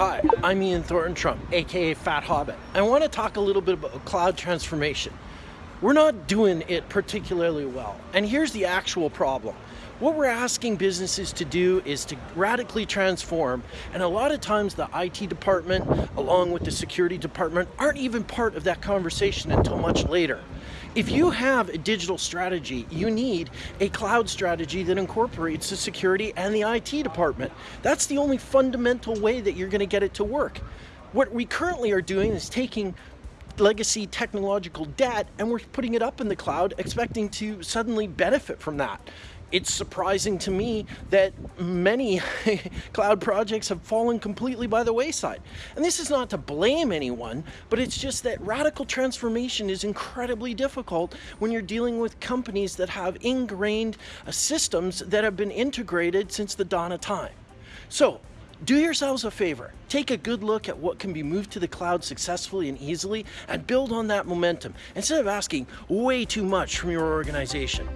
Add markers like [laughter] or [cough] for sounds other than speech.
Hi, I'm Ian Thornton Trump, aka Phat Hobbit. I want to talk a little bit about cloud transformation. We're not doing it particularly well, and here's the actual problem. What we're asking businesses to do is to radically transform, and a lot of times the IT department, along with the security department, aren't even part of that conversation until much later. If you have a digital strategy, you need a cloud strategy that incorporates the security and the IT department. That's the only fundamental way that you're going to get it to work. What we currently are doing is taking legacy technological debt and we're putting it up in the cloud expecting to suddenly benefit from that it's surprising to me that many [laughs] cloud projects have fallen completely by the wayside. And this is not to blame anyone, but it's just that radical transformation is incredibly difficult when you're dealing with companies that have ingrained uh, systems that have been integrated since the dawn of time. So do yourselves a favor, take a good look at what can be moved to the cloud successfully and easily and build on that momentum instead of asking way too much from your organization.